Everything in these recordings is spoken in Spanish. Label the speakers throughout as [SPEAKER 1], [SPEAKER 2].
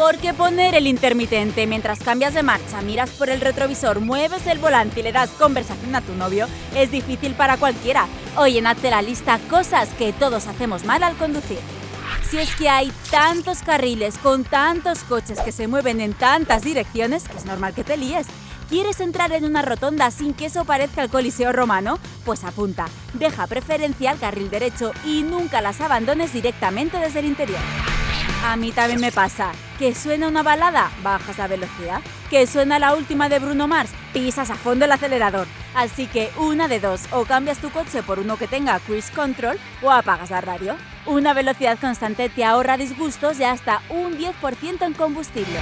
[SPEAKER 1] Porque poner el intermitente mientras cambias de marcha, miras por el retrovisor, mueves el volante y le das conversación a tu novio es difícil para cualquiera. Hoy en Hazte la lista cosas que todos hacemos mal al conducir. Si es que hay tantos carriles con tantos coches que se mueven en tantas direcciones es normal que te líes. ¿Quieres entrar en una rotonda sin que eso parezca el Coliseo romano? Pues apunta, deja preferencia al carril derecho y nunca las abandones directamente desde el interior. A mí también me pasa. ¿Que suena una balada? Bajas la velocidad. ¿Que suena la última de Bruno Mars? Pisas a fondo el acelerador. Así que una de dos, o cambias tu coche por uno que tenga cruise control o apagas la radio. Una velocidad constante te ahorra disgustos de hasta un 10% en combustible.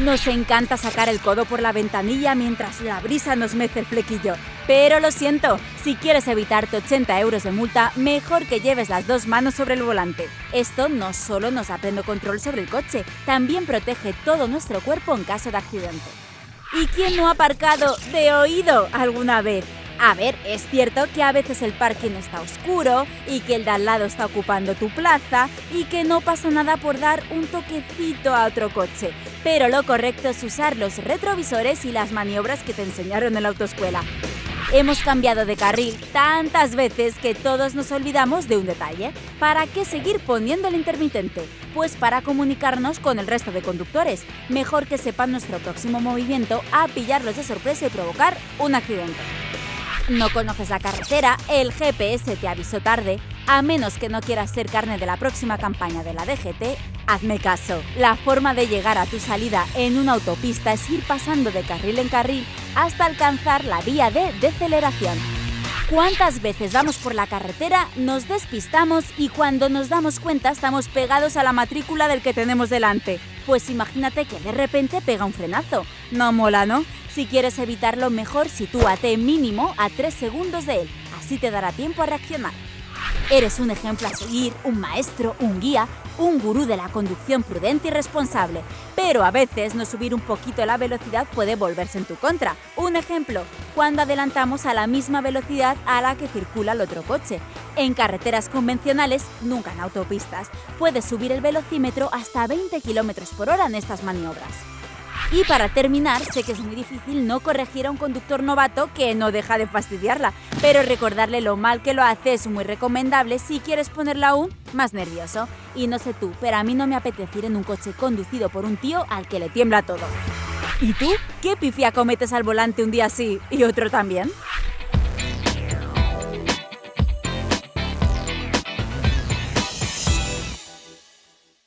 [SPEAKER 1] Nos encanta sacar el codo por la ventanilla mientras la brisa nos mece el flequillo. Pero lo siento, si quieres evitarte 80 euros de multa, mejor que lleves las dos manos sobre el volante. Esto no solo nos da pleno control sobre el coche, también protege todo nuestro cuerpo en caso de accidente. ¿Y quién no ha aparcado de oído alguna vez? A ver, es cierto que a veces el parking está oscuro y que el de al lado está ocupando tu plaza y que no pasa nada por dar un toquecito a otro coche, pero lo correcto es usar los retrovisores y las maniobras que te enseñaron en la autoescuela. Hemos cambiado de carril tantas veces que todos nos olvidamos de un detalle. ¿Para qué seguir poniendo el intermitente? Pues para comunicarnos con el resto de conductores. Mejor que sepan nuestro próximo movimiento a pillarlos de sorpresa y provocar un accidente. No conoces la carretera, el GPS te avisó tarde, a menos que no quieras ser carne de la próxima campaña de la DGT, hazme caso. La forma de llegar a tu salida en una autopista es ir pasando de carril en carril hasta alcanzar la vía de deceleración. ¿Cuántas veces vamos por la carretera, nos despistamos y cuando nos damos cuenta estamos pegados a la matrícula del que tenemos delante? Pues imagínate que de repente pega un frenazo. No mola, ¿no? Si quieres evitarlo, mejor sitúate mínimo a 3 segundos de él, así te dará tiempo a reaccionar. Eres un ejemplo a seguir, un maestro, un guía, un gurú de la conducción prudente y responsable, pero a veces no subir un poquito la velocidad puede volverse en tu contra. Un ejemplo, cuando adelantamos a la misma velocidad a la que circula el otro coche. En carreteras convencionales, nunca en autopistas, puedes subir el velocímetro hasta 20 km por hora en estas maniobras. Y para terminar, sé que es muy difícil no corregir a un conductor novato que no deja de fastidiarla, pero recordarle lo mal que lo hace es muy recomendable si quieres ponerla aún más nervioso. Y no sé tú, pero a mí no me apetece ir en un coche conducido por un tío al que le tiembla todo. ¿Y tú? ¿Qué pifia cometes al volante un día sí y otro también?